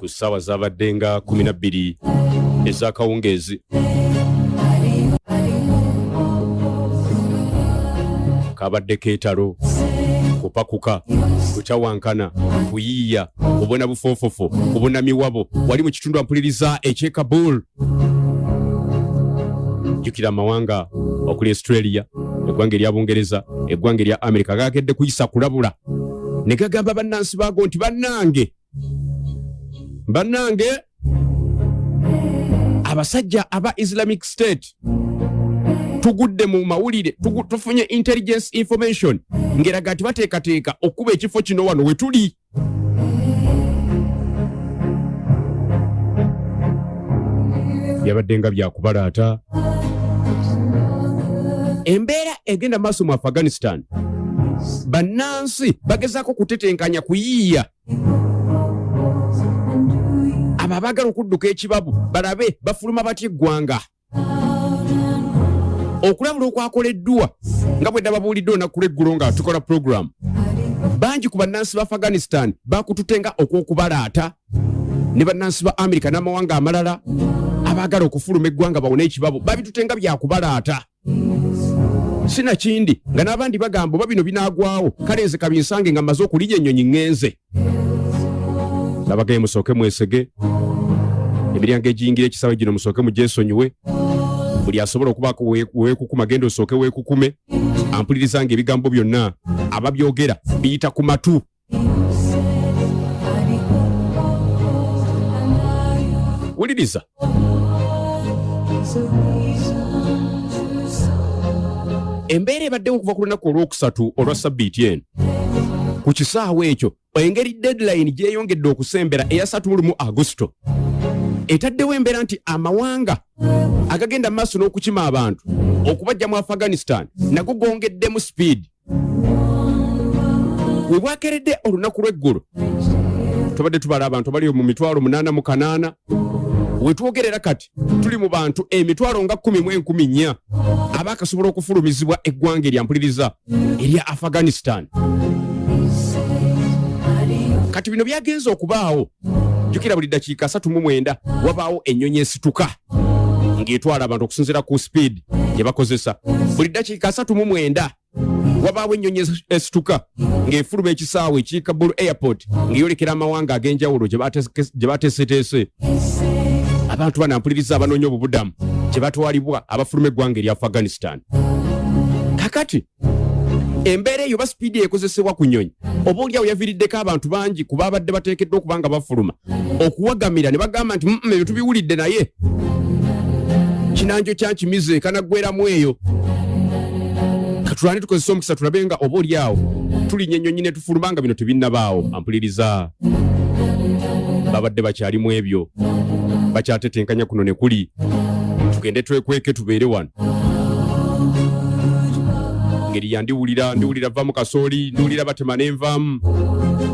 ku ssaawa zabadde nga 12 ez'akawungeezi kabadde keetalo kupakuka kutawankana kuyiiya kubona bufoofofo kubona miwabo wali mu kitundu ampuliriza eky'e kabul. Jjukira amawanga okuli australia eggwanga erya bungereza eggwanga erya amerika gakedde kuyisa kulabula. Ne gagamba bannansi baago nti bannange bannange abasajja aba islamic state tugudde mu mawulire tufunye intelligence information ngeraga nti bateekateeka okuba ekifo kino wano we tuli. Byabadde nga byakubalaata embeera egenda maaso mu afghanistan bannansi bagezaako kutetenkanya kuyiiya abo abaagala okudduka ekibabu balabe bafuluma batya eggwanga? Okulabula okwakoleddwa nga bwe nababuulidde olunaku lw'eggulo nga tukola puroguramu bangi ku bannansi ba afghanistan bakututte nga okw'okubalaata ne bannansi ba amerika n'amawanga amalala abaagala okufuluma eggwanga bawone ekibabu babitutte nga byakubalaata sinakindi nga n'abandi bagamba oba bino binaagwawo kale nze kabinsange nga mmaze okulinya ennyonyi ŋŋenze nabagaye musooke mwesege. Emiryango egiyingira ekisawe gino musooke mugyesonyiwe buli asobola okubaako we- weekukuma genda osooke weekukume ampulirizanga ebigambo byonna ababyogera biyita ku matu. Wuliriza. Embeera ebaddewo okuva ku lunaku olwokusatu olwa sabbiiti eno ku kisaawe ekyo engeri deadline gyeyongedde okusembera eya 3 mu agusto. Etaddewo embeera nti amawanga agagenda maaso n'okukima abantu okubajja mu afghanistan nago gongeddemu speed. We bwakeredde olunaku lw'eggulu tubadde tubala abantu abali mu mitwalo munaana mu kanaana wetwogerera kati tuli mu bantu emitwalo nga 1 mu enkumi nnya abaakasobola okufulumizibwa eggwanga eryampuliriza erya afghanistan kati bino byagenza okubaawo jjukira buli dakiika 39 wabaawo ennyonyi esituka ng'etwala abantu okusinziira ku speed gye bakozesa. Buli dakiika 39 wabaawo ennyonyi es- esituka ng'efuluma ekisaawe ekiri kabul airport ng'eyolekera amawanga ag'enjawulo gye bateeseteese abantu banampuliriza abanoonya obubudamu gye batwalibwa abafuluma eggwanga erya afghanistan. Kakati embeera eyo oba sipiidi ekozesebwa ku nyonyi. Oba oliawo yaviiriddeko abantu bangi ku baabadde bateekeddwa okuba nga bafuluma. Okuwagamira ne bagamba nti "Mm, ebyo tubiwulidde naye. Kinanjo kyankimize ekanaggweramu eyo. Katulane tukozesa omukisa tulabe nga oba oliawo tulinnya ennyonyi ne tufuluma nga bino tebinnabaawo. Ampuliriza. Babadde bakyalimu ebyo. Bakyatetenkanya kuno ne kuli. Tugende twekweke tubeere wano ngeri yandiwulira ndiwulira vamu kasooli ndiwulira batema nenvaamu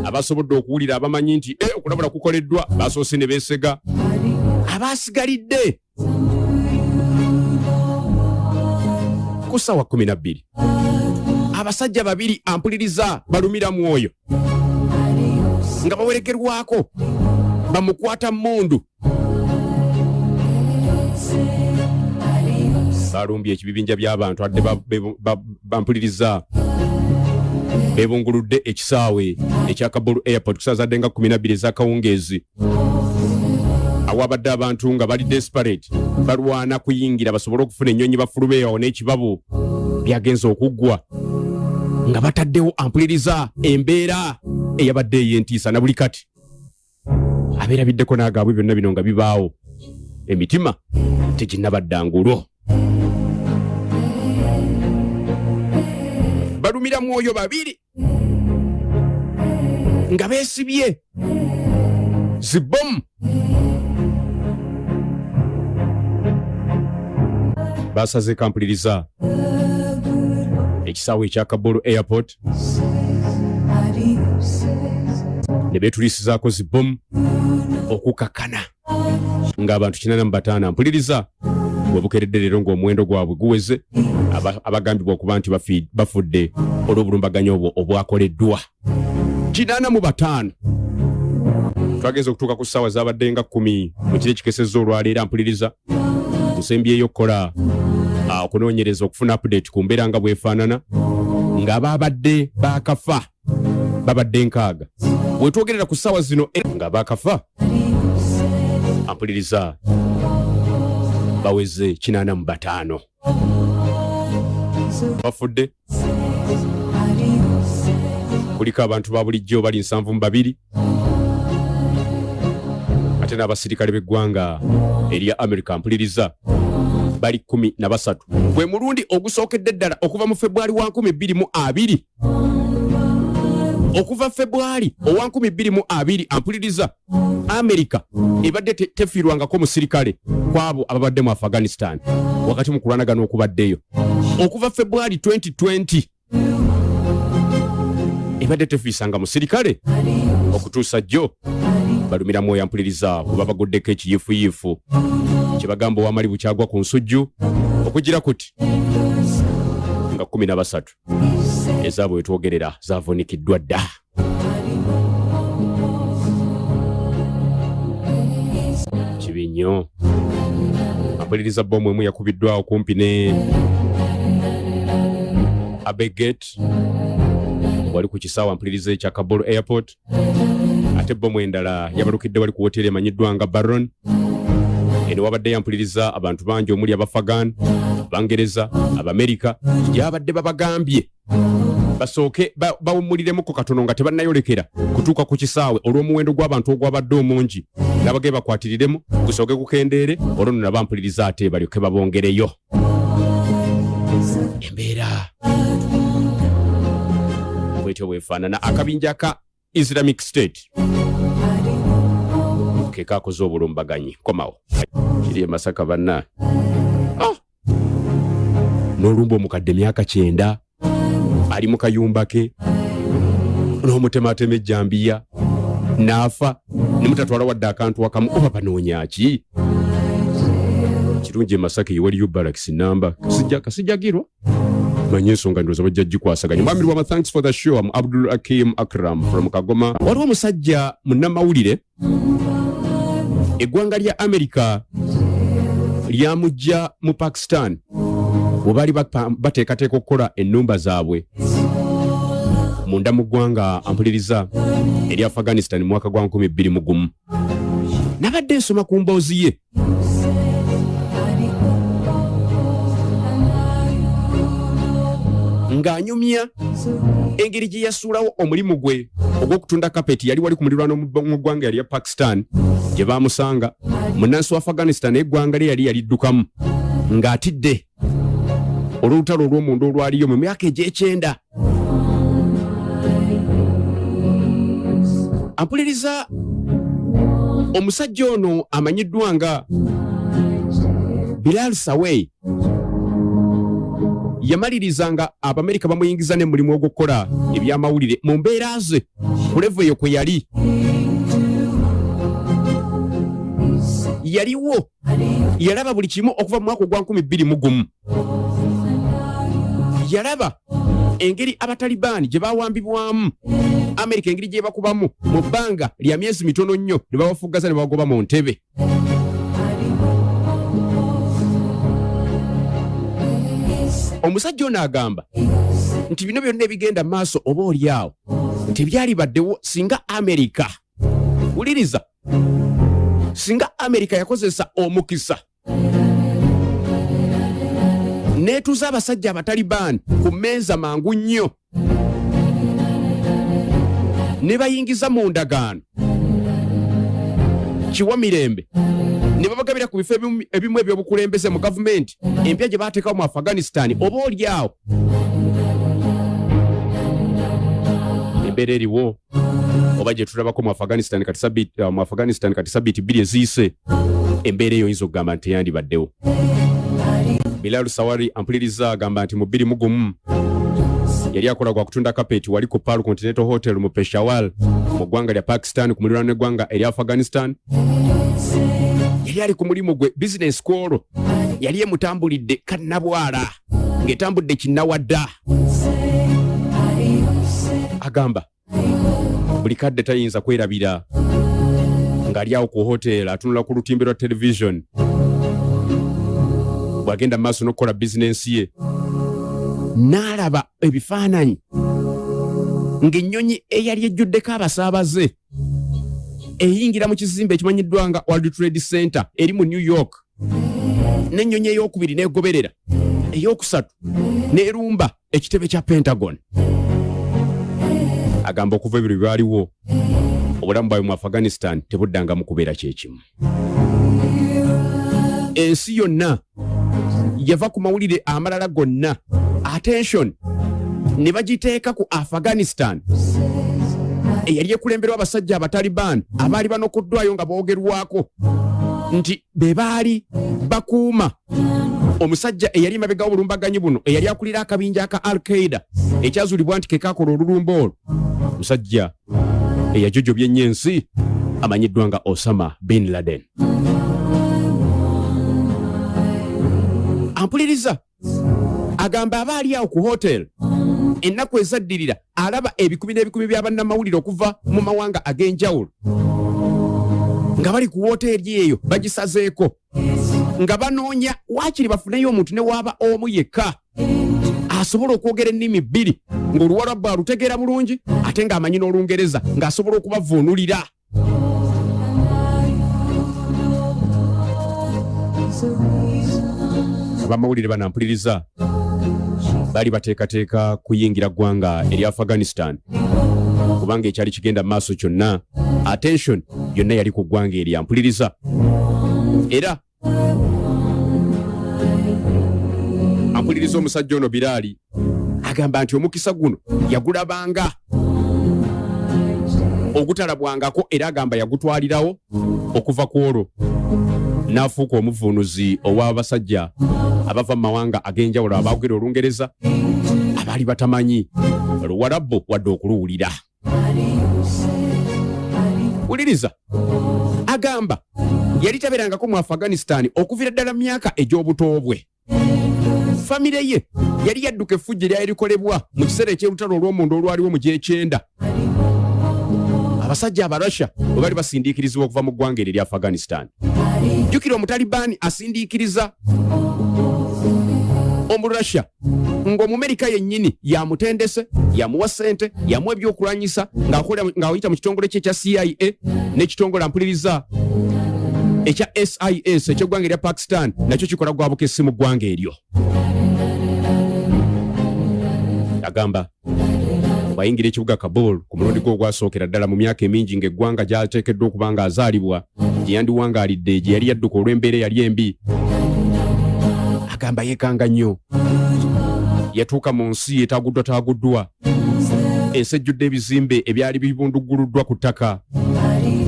abasobodde okuwulira abamanyi nti e okulabula kukoleddwa basoose ne beesega. Abasigalidde ku ssaawa 12 abasajja babiri ampuliriza balumira mwoyo nga bawerekerwako bamukwata mundu balumbye ekibibinja by'abantu adde bampuliriza. Bebunguludde ekisaawe ekya kabulu airport kusazadde nga 12 ezakawungeezi. Awabadde abantu nga bali desperate balwana kuyingira basobole okufuna ennyonyi bafulube awo n'ekibabu byagenza okuggwa. Nga bataddewo ampuliriza embeera eyabadde ey'entiisa na buli kati abeerabiddeko n'agaabwe byonna bino nga bibaawo. Emitima teginnabaddangulo balumira mwoyo babiri nga beesibye zibomu. Basaze kampuliriza ekisaawe ekya kabulu airport. Ne beetulisizaako zibomu okukakana. Ng'abantu 85 mpuliriza webukeredde leero ng'omuwendo gwabwe guweze aba- abagambibwa okuba nti bafudde olw'obulumbaganya obwo obwakoleddwa. 85 twagenza okutuuka ku ssaawa zabadde nga kkumi mu kiro ekikesezza olwaleero mpuliriza nsembyeyo okukola ah, okunoonyereza okufuna update ku mbeera nga bwefaanana ng'abaabadde baakafa babadde nkaaga. Bwetwogerera ku ssaawa zino nga baakafa ampuliriza baweze 85 bafudde. Kuliko abantu ba bulijjo bali 72 ate n'abasirikale b'eggwanga erya amerika mpuliriza bali 13 gwe mulundi ogusookedde ddala okuva mu februari wa 2020 okuva februari owa 2020 ampuliriza amerika ebadde te- tefiirwangako musirikale kwabo ababadde mu afghanistan wakati mu kulwanagana okubaddeyo okuva februari 2020 ebadde tefiisanga musirikale okutuusa jjo balumira mwoyo ampuliriza kuba baguddeko ekiyiifuyiifu. Kyebagamba owamali bukyagwa ku nsujju okugira kuti nga 13 ezaabwe wetwogerera zavunikiddwa dda. Kibi nnyo. Ampuliriza bomu emu yakubiddwawo kumpi ne abeget. Wali ku kisaawe ampuliriza ekya kabolo airport. Ate bomu endala yabalukidde wali ku woteri emanyiddwa nga baron eno wabadde yampuliriza abantu bangi omuli abafagan abangereza abamerika gyabadde babagambye. Basooke ba- bawummuliremu katono nga tebannayolekera kutuuka ku kisaawe olw'omuwendo gw'abantu ogwabadde omungi. Nabage bakwatiriremu gusooke kukendeere olwono nabampuliriza ate balyoke babongereyo. Embeera. Bwetyo bwefaanana akabinja ka islamic state. Ke kakoze obulumbaganyi. Komawo. Kiri e masaka banna! N'olumba omukadde myaka kyenda ali mu kayumba ke n'omutematema ejjambiya n'afa ne mutatwala wadde akantu akamu. Oba banoonya ki? Kirungi e masaka ewaliyo baraks namba kasijjagirwa? Manye ensonga ndowooza bajja gikwasaganya mwami lwama thanks for the show. Am abdul akim akram from kagoma. Waliwo omusajja munnamawulire. Eggwanga lya amerika lyamujja mu pakistan bwe baali bateekateeka okukola ennumba zaabwe. Munda mu ggwanga ampuliriza eri afghanistan mu mwaka gwa 2021 nabadde nsoma ku mboozi ye. Ng'anyumya engeri gye yasuulawo omulimu gwe ogw'okutunda kapeti yali wali ku mulirwano mu mu ggwanga yali ya pakistan gye baamusanga. Munnansi wa afghanistan eggwanga lye yali yaliddukamu. Ng'atidde olw'olutalo olw'omunda olwaliyo mu myaka egy'ekyenda. Ampuliriza omusajja ono amanyiddwa nga bilal sawei yamalirizanga abamerika bamuyingiza n'emulimu ogw'okukola ebyamawulire mu mbeera ze ku levo eyo kwe yali. Yaliwo yalaba buli kimu okuva mu mwaka ogwa 2021 yalaba engeri abatalibaani gye bawambibwamu. Amerika engeri gye bakubamu mu bbanga lya myezi mitono nnyo ne babafuggaza ne babagoba mu ntebe. Omusajja ono agamba nti bino byonna ebigenda maaso oba oli awo tebyali baddewo singa amerika. Wuliriza singa amerika yakozesa omukisa neetuuza abasajja abatalibaani ku mmeeza mangu nnyo. Ne bayingiza mu ndagaano. Kiwa mirembe ne babagabira ku bifo ebimu- ebyobukulembeze mu gavumenti. Empya gye baateekawo mu afghanistan oba oli awo embeera eriwo. Oba gye tulabako mu afghanistan uh, mu afghanistan kati sabbiiti bbiri eziyise embeera eyo oyinza okugamba nti teyandibaddewo bilal sawari ampuliriza agamba nti mu bbiri mu gumu yali akola gwa kutunda kapeti wali ku pal continental hotel mu peshawar mu ggwanga lya pakistan ku muliraano n'eggwanga erya afghanistan. Yali ali ku mulimu gwe bizinesi kwolwo yali emutambulidde kannabwala ng'etambudde kinnawadda. Agamba buli kadde tayinza kwerabira ng'ali awo ku hoteeri atunula ku lutimbe lwa television bw'agenda mu maaso n'okukola bizinensi ye n'alaba ebifaananyi ng'ennyonyi eyali ejjuddeko abasaabaze eyingira mu kizimbe ekimanyiddwa nga world trade center eri mu new york n'ennyonyi ey'okubiri n'egoberera ey'okusatu n'erumba ekitebe kya pentagon. Agamba okuva ebiro byaliwo obulamu bwabwe mu afghanistan tebuddangamu kubeera kyekimu ensi yonna yava ku mawulire amalala gonna. Attention ne bagiteeka ku afghanistan. Eyali ekulemberwa abasajja abataliban abaali banokoddwayo nga boogerwako. Nti be baali bakuuma. Omusajja eyali mabega w'obulumbaganyi buno eyali akulira akabinja aka al qaida ekyazuulibwa nti kekakola olulumba olwo. Musajja eyajojobya ennyo ensi amanyiddwa nga osama bin laden ampuliriza. Agamba abaali awo ku hotel ennaku ezaddirira alaba ebikumi n'ebikumi bya bannamawulire okuva mu mawanga ag'enjawulo. Nga bali ku woteeri eyo bagisazeeko. Nga banoonya waakiri bafuneyo omuntu ne waaba omu yekka asobola okwogera ennimi bbiri ng'oluwalabbu alutegeera bulungi ate ng'amanyi n'olungereza ng'asobola okubavuunulira abamawulire banampuliriza. Baali bateekateeka kuyingira ggwanga eri afghanistan. Kubanga ekyali kigenda mu maaso kyonna attention yonna yali ku ggwanga eri ampuliriza. Era ampuliriza omusajja ono biraali agamba nti omukisa guno yagulabanga. Ogutalabwangako era agamba yagutwalirawo okuva ku olwo n'afuuka omuvuunuzi ow'abasajja abava mu mawanga ag'enjawulo abaogera olungereza abaali batamanyi. Luwalabbo wadde okuluwulira wuliriza. Agamba yali tabeerangako mu afghanistan okuviira ddala mu myaka egy'obuto bwe famire ye yali yadduka effujja eryali likolebwa mu kiseera eky'olutalo olw'omundu olwaliwo mu gyekyenda abasajja abarussia bwe bali basindiikirizibwa okuva mu ggwanga eryo erya afghanistan. Jjukira omutalibaani asindiikiriza omurussia ng'omumerika yennyini yamutendese yamuwa ssente yamuwa ebyokulwanyisa ng'ayita mu kitongole kye ekya cia n'ekitongole ampuliriza ekya sis ekyeggwanga erya pakistan nakyo kikola gwa bukesi mu ggwanga eryo. Agamba bwayingira ekibuga kabul ku mulundi gwe ogwasookera ddala mu myaka emingi ng'eggwanga gyateekeddwa okuba nga azaalibwa. Gye yandiwangaalidde gye yali yadduka olw'embeera eyali embi. Agamba yeekanga nnyo. Yatuuka mu nsi etaaguddwa taaguddwa. Ensi ejjudde ebizimbe ebyali bibundugguluddwa ku ttaka.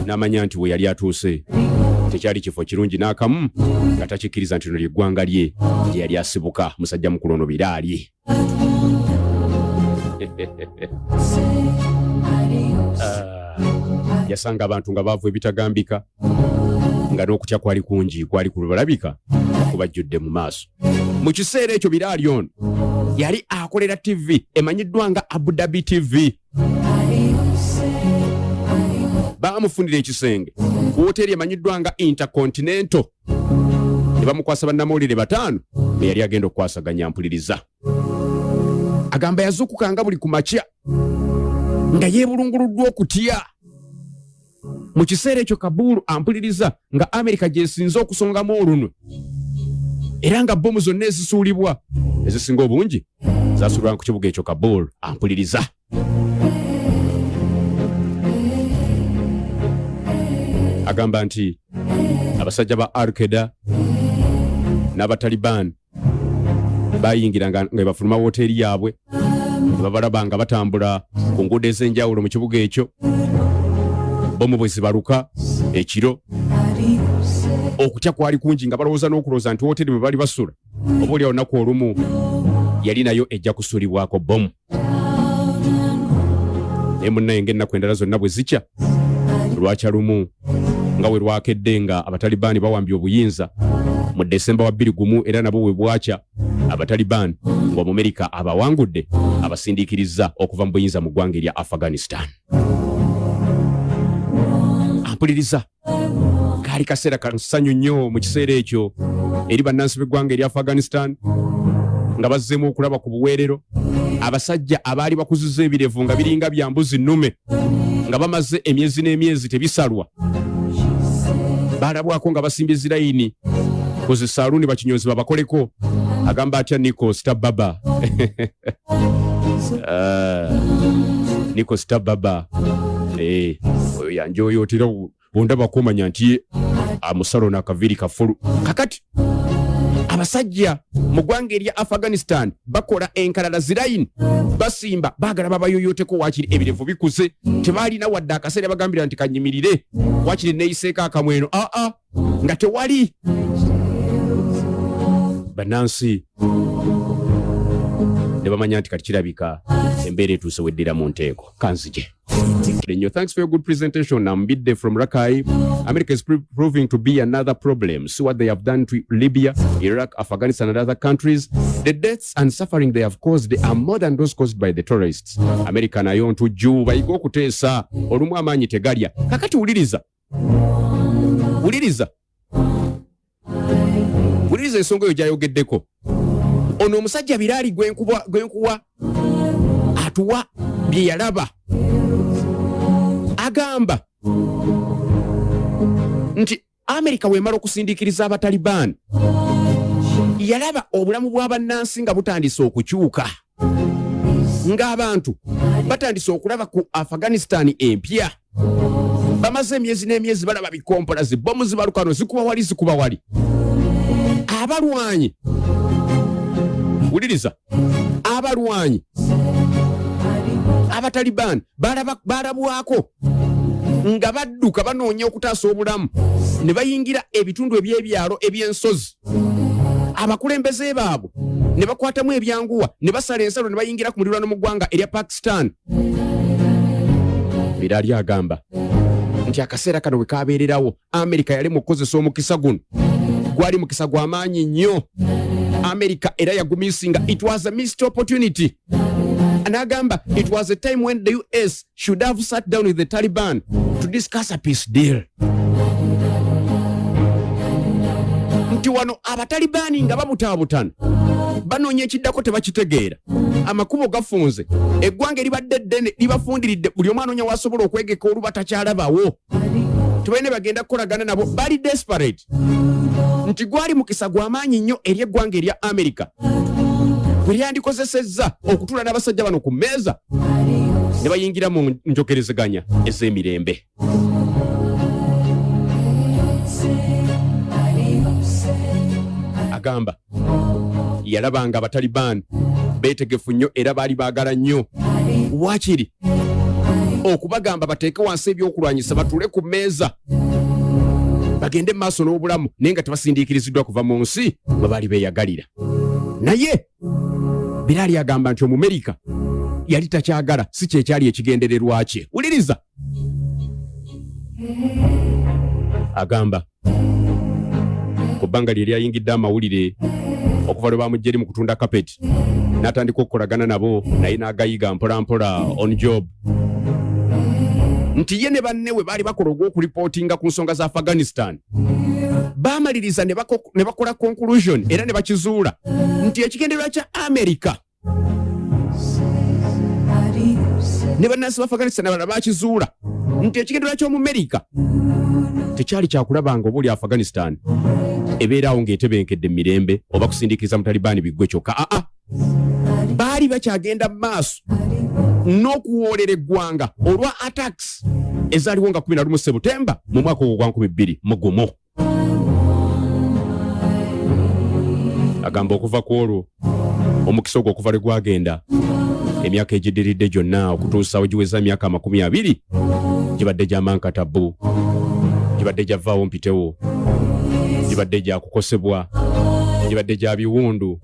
N'amanya nti we yali atuuse. Tekyali kifo kirungi n'akamu nga takikkiriza nti lino lyeggwanga lye gye yali asibuka. Musajja mukulu ono biraali yasanga abantu nga baavu ebitagambika nga n'okutya kwali kungi kwali kubalabika kubajjudde mu maaso. Mu kiseera ekyo biraali ono yali akolera tv emanyiddwa nga abudabi tv baamufunira ekisenge ku woteeri emanyiddwa nga intercontinental. Ne bamukwasa bannamawulire bataano be yali agenda okukwasaganya mpuliriza agamba yazuukukanga buli ku makya nga yeebulunguluddwa okutya. Mu kiseera ekyo kabuulu ampuliriza nga amerika gyesinze okusongamu olunwe. Era nga bomu zonna ezisuulibwa ezisinga obungi zasuulibwa ku kibuga ekyo kabuulu ampuliriza. Agamba nti abasajja ba alkeda n'abataliban bayingira nga bafuluma woteeri yaabwe. Babalaba nga batambula ku nguudo ez'enjawulo mu kibuga ekyo. Bomu bwe zibaluka ekiro. Okutya kwali kungi nga balowooza n'okulowooza nti woteeri bwe bali basula oba oli olunaku olumu yali nayo ejja kusuulibwako bomu naye munnaye ng'ennaku endala zonna bwe zikya lwakya lumu nga we lwakedde nga abatalibaani bawambye obuyinza mu desemba wa 21 era nabo we bwakya abataliban ng'omumerika abawangudde abasindiikiriza okuva mu buyinza mu ggwanga erya afghanistan. Ampuliriza. Kaali kaseera kasanyu nnyo mu kiseera ekyo eri bannansi b'eggwanga eri afghanistan nga bazzeemu okulaba ku buweerero. Abasajja abaali bakuziza ebirevu nga biringa bya mbuzi nnume nga bamaze emyezi n'emyezi tebisalwa. Baalabwako nga basimbye zirayini koze saaluuni bakinyozi babakoleko agamba atya niko stababa? Niko stababa. Eh, oyo yanje oyo otera ondabako omanya nti amusalo nakaviri kafulu kakati abasajja mu ggwanga erya afghanistan bakola enkalala zirayini basimba baagala babayoyoteko wakiri ebirevu bikuze. Tebaalina wadde akaseera bagambira nti kanyimirire wakiri neeyiseeko akamweno aa nga tewali bannansi ne bamanya nti kati kirabika embeera etuuse weddira mu nteeko kanzije Nnyo, thanks for your good presentation. I'm Bidde from Rakai. America is pr- proving to be another problem. See what they have done to Libya, Iraq, Afghanistan, and other countries. The deaths and suffering they have caused are more than those caused by the terrorists. America nayo ntujju bayiga okuteesa olumu amaanyi tegalya. Kakati wuliriza. Wuliriza. Wuliriza ensonga eyo gy'ayogeddeko. Ono omusajja biraali gwenkuwa atuwa bye yalaba. Agamba nti amerika wemala okusindiikiriza abataliban yalaba obulamu bw'abannansi nga butandise okukyuka. Ng'abantu batandise okulaba ku afghanistan empya. Bamaze emyezi n'emyezi balaba bikompola zibomu zibalukano zikuba wali zikuba wali abalwanyi. Wuliriza. Abalwanyi. Abataliban balaba- balabwako. Nga badduka banoonya okutaasa obulamu. Ne bayingira ebitundu eby'ebyalo eby'ensozi. Abakulembeze baabwe ne bakwatamu ebyanguwa ne basala ensalo ne bayingira ku mulirwano mu ggwanga erya pakistan. Biraali agamba nti akaseera kano bwe kabeererawo amerika yali mu kukozesa omukisa guno gwali mukisa gw'amaanyi nnyo. Amerika era yagumisinga. It was a missed opportunity. N'agamba it was a time when the us should have sat down with the taliban to discuss a peace deal. Nti wano abatalibaani nga babutaabutana banoonya ekiddako tebakitegeera. Amakubo gafunze. Eggwanga eribadde ddene libafundiridde. Buli omu anoonya wasobola okwegeka oluba takyalabawo tebalina bagenda kukolagana nabo. Bali desperate nti gwali mukisa gw'amaanyi nnyo eri eggwanga erya amerika bwe lyandikozesezza okutuula n'abasajja bano ku mmeeza ne bayingira mu njogerezeganya ez'emirembe. Agamba yalabanga abataliban beetegefu nnyo era baali baagala nnyo. Wakiri okubagamba bateeke wansi ebyokulwanyisa batuule ku mmeeza bagende mu maaso n'obulamu naye nga tebasindiikiriziddwa kuva mu nsi mwe baali beeyagalira. Naye biraali agamba nti omumerika yali takyagala si kyekyali ekigendererwa kye. Wuliriza. Agamba ku bbanga lye lyayingidde amawulire okuva lwe bamujja eri mu kutunda kapeti n'atandika okukolagana nabo naye n'agayiga mpolampola on job nti ye ne banne we baali bakola ogw'okuripootinga ku nsonga za afghanistan. Baamaliriza ne bako- ne bakola conclusion era ne bakizuula nti ekigendererwa kya amerika ne bannansi ba afghanistan abalala bakizuula nti ekigendererwa ky'omumerika tekyali kyakulabanga oba oli afghanistan ebeeraawo ng'etebenkedde mu mirembe oba kusindiikiriza mutalibaani biggwe kyokka. Aa baali bakyagenda mu maaso n'okuwoolera eggwanga olwa attacks ezaaliwo nga 11 sebutemba mu mwaka ogwo gwa 20 mu gumu. Agamba okuva ku olwo omukisa ogwo okuva lwe gwagenda emyaka egiddiridde gyonna okutuusa we giweza emyaka amakumi abiri gibadde gyamankatabu gibadde gyavaawo mpitewo gibadde gyakukosebwa gibadde gya biwundu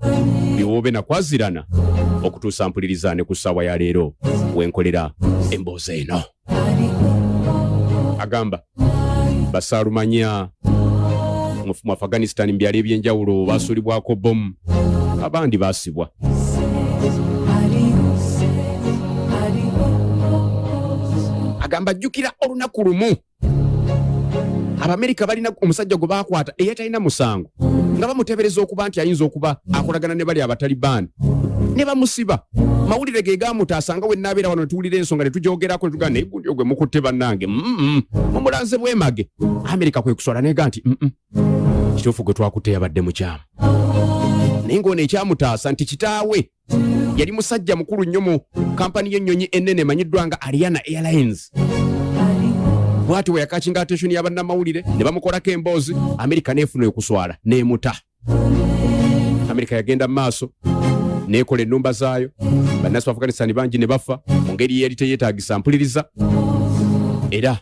biwoobe nakwazirana okutuusa mpuliriza ne ku ssaawa ya leero wenkolera emboozi eno. Agamba basaalumanya mu afghanistan mu byalo ebyenjawulo basuulibwako bomu abandi baasibwa. Agamba jjukira olunaku lumu abamerika balina omusajja gwe bakwata eyatalina musango nga bamuteebereza okuba nti ayinza okuba akolagana ne bali abatalibaani. Ne bamusiba. Mawulire ge gamutaasa nga wenaabeera wano netuwulira ensonga netujogerako netugaa naye gundi ogwe mukutte bannange. Mumulanze bwemage. Amerika kwe kuswala nega nti kituufu gwe twakutte yabadde mukyamu naye ngaono ekyamutaasa nti kitaawe yali musajja mukulu nnyo mu kampani y'ennyonyi ennene emanyiddwa nga ariana airlines bwati bwe yakakinga attention y'abannamawulire ne bamukolako emboozi amerika neefuna okuswala neemuta amerika yagenda mu maaso neekola ennumba zaayo. Bannasi ba afghanistan bangi ne bafa mu ngeri yeri teyeetagisa mpuliriza. Era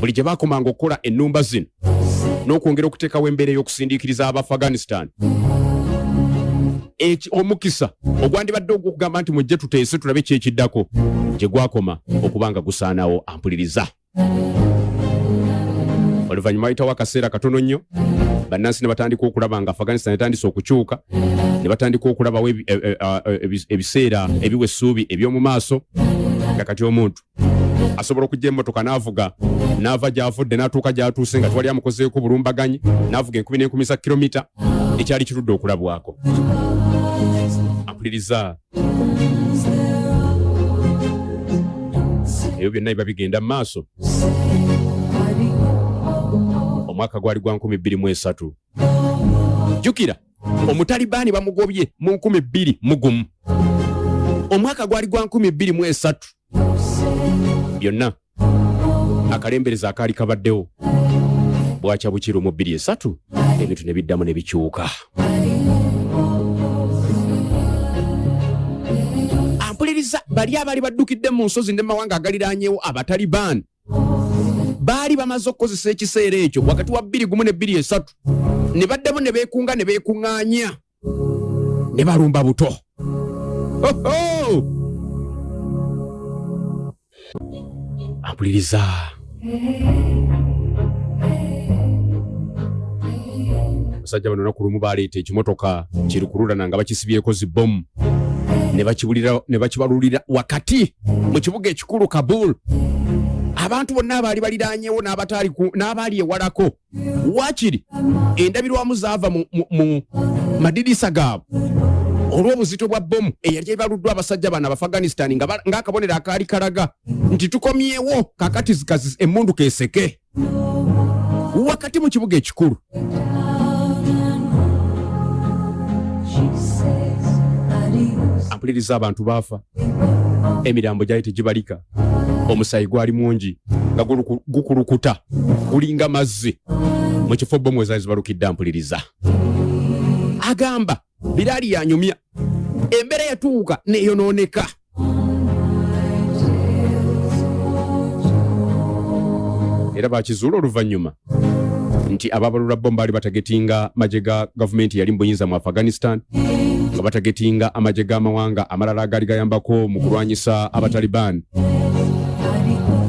buli gye baakomanga okukola ennumba zino n'okwongera okuteekawo embeera ey'okusindiikiriza abafghanistan eki omukisa ogwandibadde ogwokugamba nti mujje tuteese tulabe kyekiddako gye gwakoma okuba nga gusaanawo ampuliriza. Oluvannyuma wayitawo akaseera katono nnyo. Bannansi ne batandika okulaba nga afghanistan etandise okukyuka ne batandika okulabawo e- e- e- ebi- ebiseera ebiwa essuubi eby'omu maaso nga kati omuntu asobola okujja emmotoka n'avuga n'ava gy'avudde n'atuuka gy'atuuse nga twali amukozeeko bulumbaganyi n'avuga enkumi n'enkumi za kilomita ekyali kirudde okulabwako ampuliriza ebyo byonna biba bigenda mu maaso. Omwaka gwali gwa 2023 jjukira omutalibaani bamugobye mu 2021 omwaka gwali gwa 2023 byonna akalembereza akaali kabaddewo. Bwakya bukiro mu 23 ebintu ne biddamu ne bikyuka bali abaali baddukidde mu nsozi ne mawanga agaliraanyewo abatalibaani baali bamaze okukozesa ekiseera ekyo wakati wa 21 ne 23 ne baddamu ne beekunga ne beekuŋŋaanya ne balumba buto. Ampuliriza. Abasajja bano naku lumu baleeta ekimotoka kirukululana nga bakisibyeko zibomu ne bakibalulira wakati mu kibuga ekikulu kabul. Abantu bonna abaali baliraanyewo n'abaali ewalako. Waakiri endabirwamu zaava mu, madirisa gaabwe. Olw'obuzito bwa bomu eyali ebaluddwa abasajja bano ba- ng'akabonero akaali kalaga nti tukomyewo kakati zikazi emmundu keseke. Wakati mu kibuga ekikulu ampuliriza abantu baafa. Emirambo gyali tegibalika. Omusayi gwali mungi nga gukulukuta gulinga mazzi. Mu kifo bomu ezaali zibalukidde ampuliriza. Agamba biraali yanyumya. Embeera yatuuka neyonooneka. Era bakizuula oluvannyuma nti ababalula bomu baali batagetinga magye ga gavumenti yali mu buyinza mu afghanistan nga batagetinga amagye g'amawanga amalala agaali gayambako mu kulwanyisa abataliban.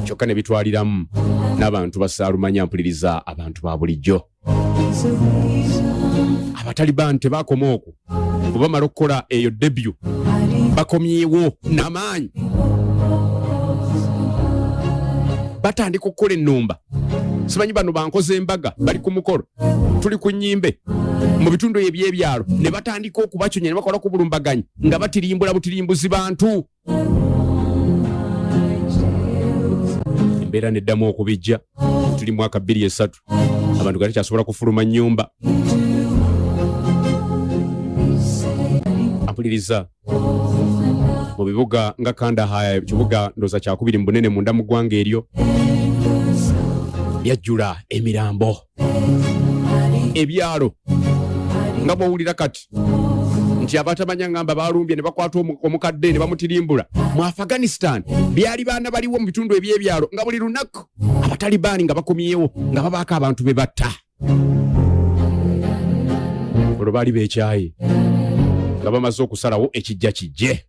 Kyokka ne bitwaliramu n'abantu basaalumanya mpuliriza abantu ba bulijjo. Abataliban tebaakoma okwo. Bwe bamala okukola eyo debyu bakomyewo n'amaanyi. Batandika okukola ennumba. Simanyi bano bankoze embaga bali ku mukolo. Tuli ku nnyimbe mu bitundu ebyebyalo ne batandika okubaconya ne bakola ku bulumbaganyi nga batirimbula butirimbuzi bantu. Embeera neddamu okubijja. Tuli mwaka 23 abantu nga tekyasobola kufuluma nnyumba. Ampuliriza mu bibuga nga kandahaya ekibuga ndooza kyakubiri mu bunene munda mu ggwanga eryo. Byajjula emirambo ebyalo. Nga bwowulira kati nti abatamanya ngamba balumbye ne bakwata omu- omukadde ne bamutirimbula mu afghanistan byali baana baliwo mu bitundu ebyebyalo nga buli lunaku abatalibaani nga bakomyewo nga babaako abantu be batta. Olwo baali bekyaye nga bamaze okusalawo ekijja kijje.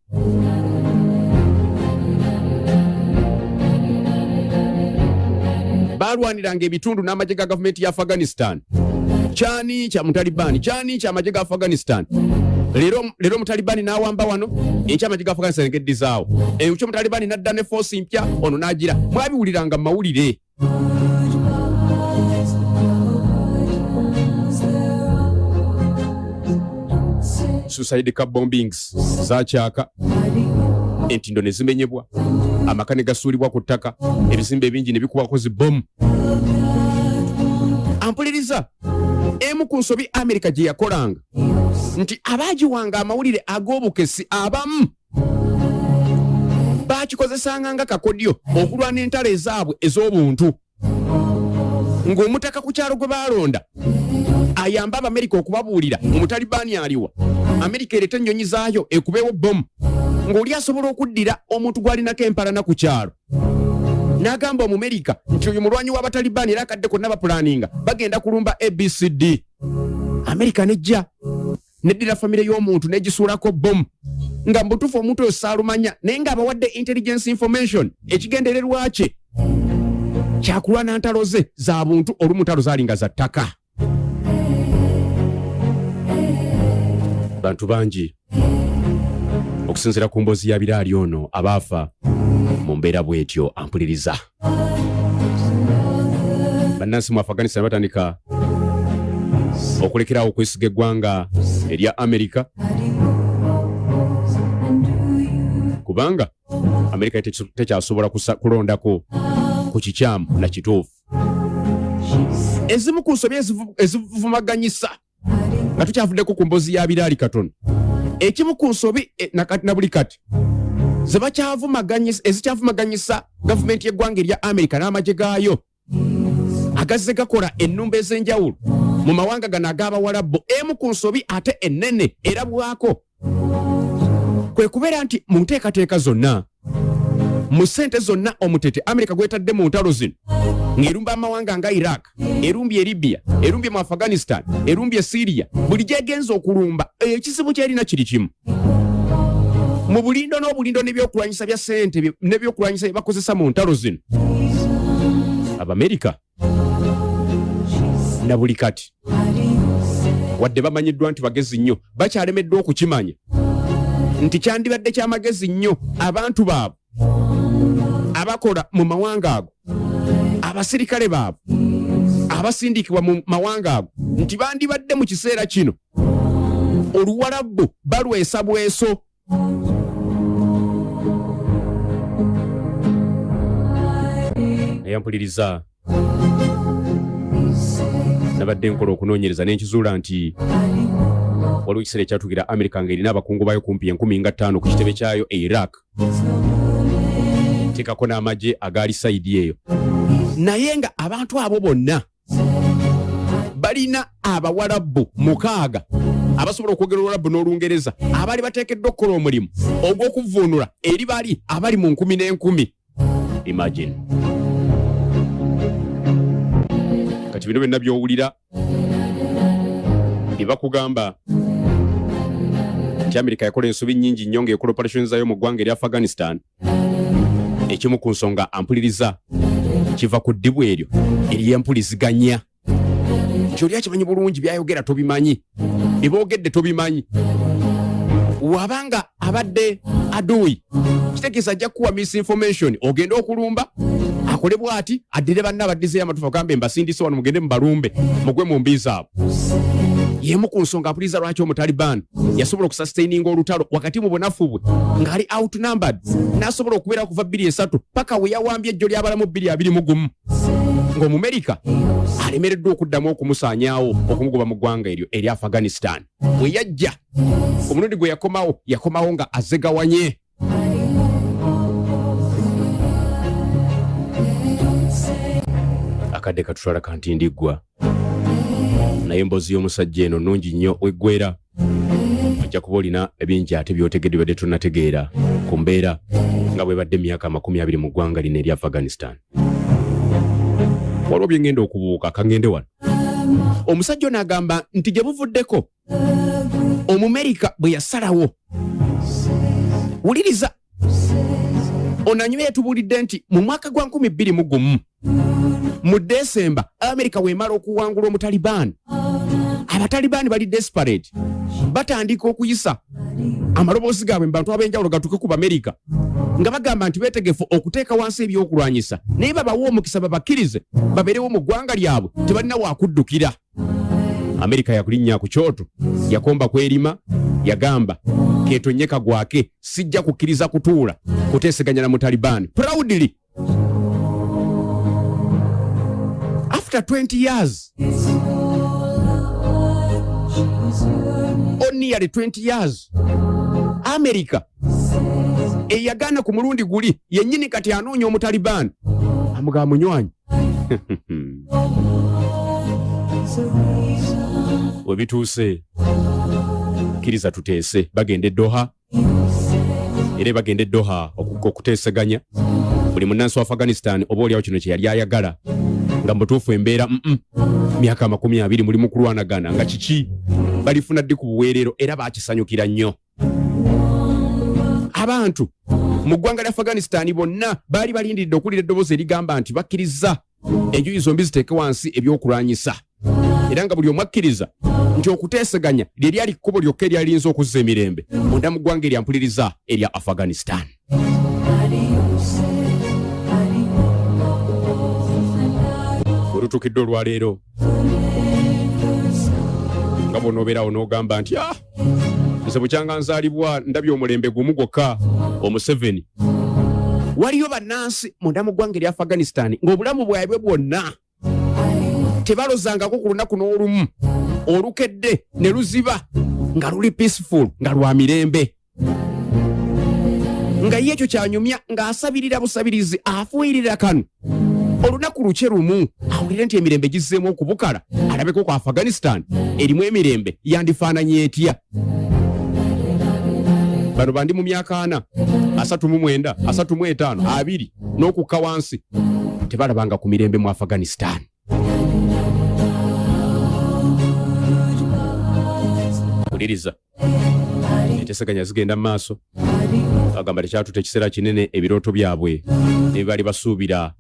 Baalwaniranga ebitundu n'amagye ga gavumenti ya afghanistan kyani kya mutalibani. Kyani kyamagye ga afghanistan. Leero omutalibani n'awamba wano. Enkya amagye ga afghanistan egeddizaawo enkya omutalibani n'adda ne foosi mpya ono n'agira mwabiwuliranga mu mawulire suicide car bombings zakyaka entindo ne zimenyebwa. Amaka ne gasuulibwa ku ttaka ebizimbe ebingi ne bikubako zibomu ampuliriza. Emu ku nsobi amerika gye yakolanga. Nti abaagiwanga amawulire ag'obukesi abamu baakikozesanga nga kakodyo okulwana entalo ezaabwe ez'obuntu. Ng'omutaka ku kyalo gwe baalonda ayambe abamerika okubabuulira omutalibaani aliwa amerika ereeta ennyonyi zaayo ekubeewo bomu ng'oli asobola okuddira omuntu gw'alinako empalana ku kyalo n'agamba omumerika nti oyo mulwanyi w'abatalibaani era akadde konna bapulaninga bagenda kulumba abcd amerika nejja neddira famire y'omuntu n'egisuulako bomu nga mubutuufu omuntu oyo saalumanya naye ng'abawadde intelligence information ekigendererwa kye? Kyakulwana ntalo ze za buntu olumu ntalo zaalinga za ttaka. Bantu bangi okusinziira ku mboozi ya biraali ono abaafa mu mbeera bw'etyo ampuliriza. Bannansi mu afghanistan batandika okulekerawo okwesiga eggwanga erya amerika kubanga amerika tekyasobola kulondako ku kikyamu na kituufu. Ezimu ku nsobi ezivu- ezivumaganyisa nga tukyavuddeko ku mboozi ya biraali katono ekimu ku nsobi e, na buli kati ezikyavumaganyisa gavumenti y'eggwanga erya amerika n'amagye gaayo. Agazze gakola ennumba ez'enjawulo. Mu mawanga gano ag'abawalabu emu ku nsobi ate ennene erabwako kwe kubeera nti mu nteekateeka zonna mu ssente zonna omutete amerika gwetadde mu ntalo zino ng'erumba amawanga nga iraq erumbye libya erumbye mu afghanistan erumbye siriya buli gyegenza okulumba ekizibu kyerina kiri kimu mu bulindo n'obulindo n'ebyokulwanyisa bya ssente n'ebyokulwanyisa bye bakozesa mu ntalo zino. Abamerika na buli kati. Wadde bamanyiddwa nti bagezi nnyo. Bakyalemeddwa okukimanya. Nti kyandibadde kyamagezi nnyo abantu baabwe. Abakola mu mawanga ago. Abasirikale baabwe. Abasindikibwa mu mawanga ago. Nti bandibadde mu kiseera kino. Oluwalabu balwesa bweso eyampuliriza. Nabadde nkola okunoonyereza n'enkizuula nti waliwo ekiseera ekyatugira amerika ng'erina abakungu bayo kumpi enkumi nga ttaano ku kitebe kyayo e iraq. Teekako n'amagye agaali sayidi eyo. Naye nga abantu abo bonna balina abawalabu mukaaga abasobola okwogera olwalabu n'olungereza abaali bateekeddwa okukola omulimu ogw'okuvvuunula eri bali abali mu nkumi n'enkumi. Imagine kati bino byonna by'owulira. Bye bakugamba nti amerika yakola ensobi nnyingi nnyo ng'ekola operation zayo mu ggwanga erya afghanistan. Ekimu ku nsonga ampuliriza kiva ku ddibu eryo ery'empuliziganya nti oli akimanyi bulungi byayogera tobimanyi bye boogedde tobimanyi. Wabanga abadde aduyi kitegeeza ajja kukuwa misinformation ogende okulumba akole bw'ati addire banna abaddizeyo amatufa agambe mbasindise wano mugende mubalumbe mugwe mu mbi zaabwe yemu ku nsonga apuliriza lwaki omutaliban yasobola okusastaininga olutalo wakati mu bunafu bwe ng'ali outnumbered n'asobola okubeera kuva bbiri esatu paka we yawambye ejjo ly'abalamu bbiri abiri mu gumu. Ng'omumerika alemereddwa okuddamu okumusaanyaawo okumugoba mu ggwanga eryo eri afghanistan. Bwe yajja omulundi gwe yakomawo yakomawo nga azegawanye akadde katutwala kanti ndiggwa naye emboozi y'omusajja eno nnungi nnyo weggwera ojja kuba olina ebingi ate byotegedde badde tonnategeera. Ku mbeera nga bwe badde emyaka amakumi abiri mu ggwanga lino eri afghanistan. Waliwo bye ngenda okubuuka kangende wano. Omusajja ono agamba nti gye buvuddeko omumerika bwe yasalawo. Wuliriza. Onanyuma yetubuulidde nti mu mwaka gwa 2021 mu desemba amerika wemala okuwangula omutalibaani abatalibaani bali desperate. Batandika okuyisa amaloboozi gaabwe mu bantu ab'enjawulo gatuke ku bamerika nga bagamba nti beetegefu okuteeka wansi ebyokulwanyisa. Naye babawe omukisa babakkirize babeerewo mu ggwanga lyabwe tebalina waakuddukira amerika yakulinnya ku kyoto yakomba kwerima yagamba ketonye kagwake sijja kukkiriza kutuula kuteeseganya na mutalibani. Proudly after 20 years. On nearly 20 years. Amerika eyagaana ku mulundi guli yennyini kati anoonya omutalibani amugaa munywanyi. We bituuse kkiriza tuteese. Bagenda eddoha era bagenda eddoha oku- okuteeseganya. Buli munnansi wa afghanistan oba oliawo kino kye yali ayagala nga mubutuufu embeera mm myaka amakumi abiri mulimu kulwanagana nga kiki? Balifuna ddi ku buweerero era baakisanyukira nnyo. Abantu mu ggwanga lya afghanistan bonna baali balindiridde okuwulira eddoboozi erigamba nti bakkiriza enjuyi zombi ziteeke wansi ebyokulwanyisa. Era nga buli omu akkiriza nti okuteeseganya lye lyali kkubo lyokka eryaliyinza okuzza emirembe munda mu ggwanga erya mpuliriza erya afghanistan olutuukidde olwaleero. Nga bw'onoobeerawo n'ogamba nti ah nze bukyanga nzaalibwa ndabye omulembe gumu gwokka omuseveni. Waliyo bannansi munda mu ggwanga erya afghanistan ng'obulamu bwabwe bwonna tebalozangako ku lunaku n'olumu. Olukedde ne luziba nga luli peaceful nga lwa mirembe. Nga ye ekyo kyanyumya ng'asabirira busabirizi afuuyirira kano olunaku luke lumu awulire nti emirembe gizzeemu okubukala alabeko ku afghanistan erimu emirembe yandifaananye etya? Bano bandi mu myaka ana asatu mu mwenda asatu mu etaano abiri n'okukka wansi. Tebalabanga ku mirembe mu afghanistan. Wuliriza enteseganya zigenda mu maaso. Bagamba tekyatuta ekiseera kinene ebirooto byabwe. Ne baali basuubira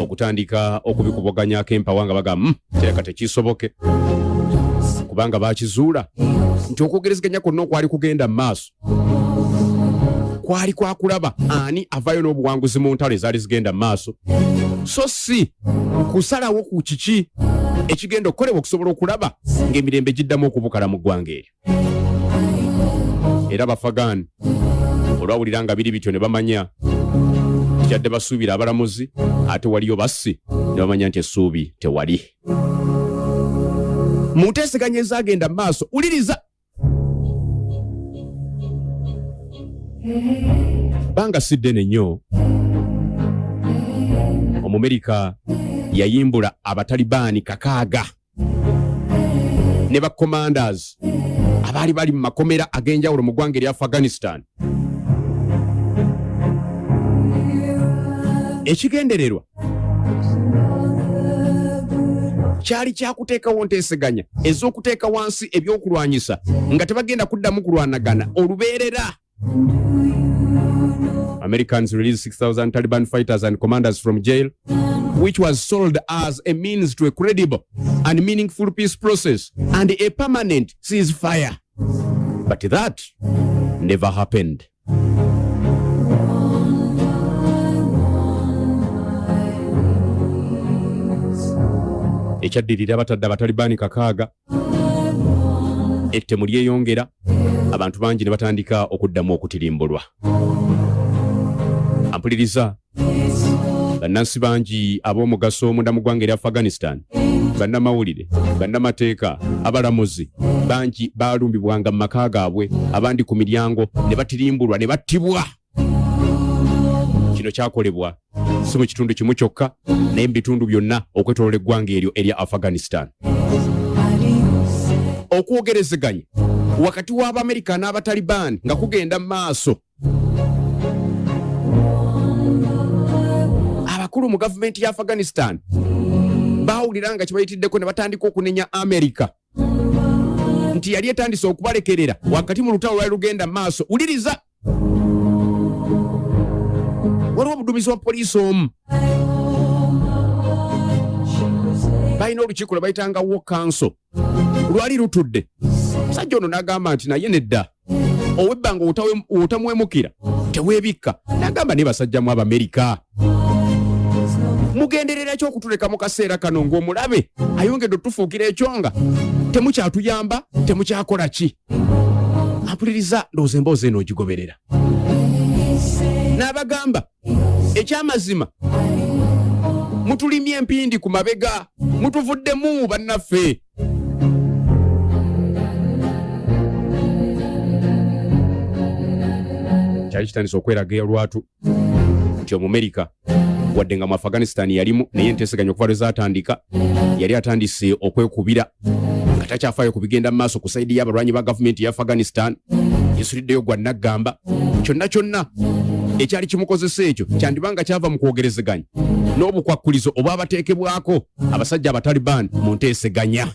okutandika okubikubaganyako empawa nga bagamba "Mm, kireka tekisoboke kubanga bakizuula nti okwogerezeganya kwonna okwali kugenda mu maaso kwali kwakulaba ani avayo n'obuwanguzi mu ntalo ezaali zigenda mu maaso? So si kusalawo ku kiki ekigenda okukolebwa okusobola okulaba ng'emirembe giddamu okubukala mu ggwanga eryo era bafagani. Olwawulira nga biri bityo ne bamanya. Kyadde basuubira abalamuzi ate waliyo bassi ne bamanya nti essuubi tewali. Mu nteeseganya ezagenda mu maaso wuliriza. Banga si ddene nnyo omumerika yayimbula abatalibaani kakaaga. Ne bacommanders abaali bali mu makomera ag'enjawulo mu ggwanga erya afghanistan. Ekigendererwa kyali kyakuteekawo nteeseganya ez'okuteeka wansi ebyokulwanyisa nga tebagenda kuddamu kulwanagana. Olubeerera. Americans released 6,000 Taliban fighters and commanders from jail, which was sold as a means to a credible and meaningful peace process and a permanent ceasefire. But that never happened. ekyaddirira batadde abatalibaani kakaaga ettemu lyeyongera abantu bangi ne batandika okuddamu okutirimbulwa ampuliriza bannansi bangi ab'omugaso munda mu ggwanga erya afghanistan bannamawulire bannamateeka abalamuzi bangi baalumbibwanga mu maka gaabwe abandi ku miryango ne batirimbulwa ne battibwa. Kino kyakolebwa si mu kitundu kimu kyokka naye mu bitundu byonna okwetolola eggwanga eryo erya afghanistan. Okwogerezeganya wakati w'abamerika n'abatalibaani nga kugenda mu maaso abakulu mu gavumenti ya afghanistan baawulira nga kibayitiddeko ne batandika okunenya amerika nti yali etandise okubalekerera wakati mu lutalo lwali lugenda maaso. Wuliriza! Waliwo obuduumizi wa poliisi omu. Balina olukiiko lwe bayitanga wo kanso lwali lutudde. Musajja ono n'agamba nti naye nedda. Ow'ebbanga otamuwemukira teweebikka n'agamba naye basajjamu abamerika mugenderera ki okutuleka mu kaseera kano ng'omulabe ayongedde otufuukira ekyonga temukyatuyamba temukyakola ki? Ampuliriza ndowooza emboozi eno ogigoberera. N'abagamba ekyamazima mutulimye empindi ku mabega mutuvuddemu bannaffe. Kyali kitandise okweraga lwatu nti omumerika wadde nga mu afghanistan yalimu naye enteeseganya okuva lwe zaatandika yali atandise okwekubira nga takyafaayo ku bigenda mu maaso ku saidi y'abalwanyi ba gavumenti ya afghanistan yesuliddeyo gwa naggamba kyonna kyonna ekyali kimukozesa ekyo kyandibanga kyava mu kwogerezeganya n'obukwakkulizo oba abateekebwako abasajja abataliban mu nteeseganya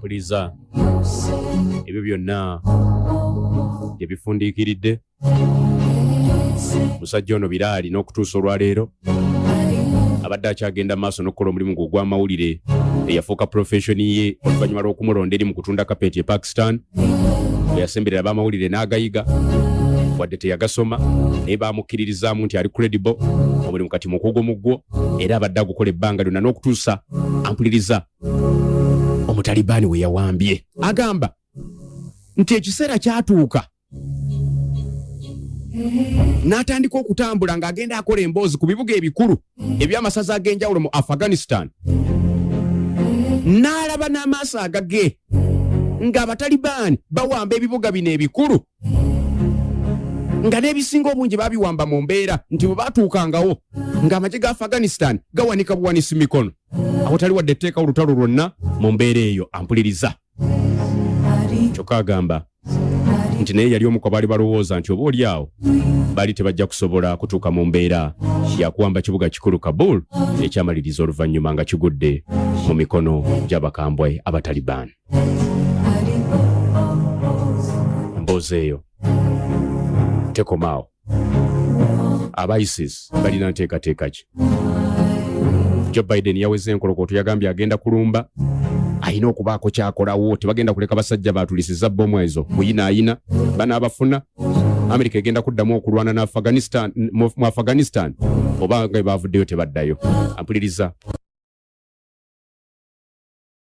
puliza ebyo byonna byebifundiikiridde musajja ono biraali n'okutuusa olwaleero abadde akyagenda maaso n'okukola omulimu gwe ogw'amawulire eyafuuka professioni ye oluvannyuma lw'okumulonda eri mu kutunda kapeti e pakistan bwe yasemberera ab'amawulire n'agayiga wadde teyagasoma naye baamukkiririzaamu nti ali credible omulimu kati mukugo mu gwo era abadde agukola ebbanga lyonna n'okutuusa ampuliriza omutalibaani we yawambye. Agamba nti ekiseera kyatuuka n'atandika okutambula ng'agenda akola emboozi ku bibuga ebikulu eby'amasaza ag'enjawulo mu afghanistan. N'alaba n'amaaso agage ng'abatalibaani bawamba ebibuga bino ebikulu nga n'ebisinga obungi babiwamba mu mbeera nti bwe baatuukangawo ng'amagye ga afghanistan gawanika buwanisi mikono. Awatali wadde etteeka olutalo lwonna mu mbeera eyo ampuliriza. Kyokka agamba nti naye yali omu ku baali balowooza nti oba oli awo baali tebajja kusobola kutuuka mu mbeera yakuwamba kibuga kikulu kabul ekyamaliriza oluvannyuma nga kigudde mu mikono gy'abakambwe abataliban. Mboozi eyo tekomaawo aba isis balina nteekateeka ki? Joe biden yaweza enkolokooto yagambye agenda kulumba alina okubaako kyakolawo tebagenda kuleka basajja batulisiza bomu ezo muyinaayina banaabafuna amerika egenda kuddamu okulwana mu afghanistan oba nga bavuddeyo tebaddayo. Ampuliriza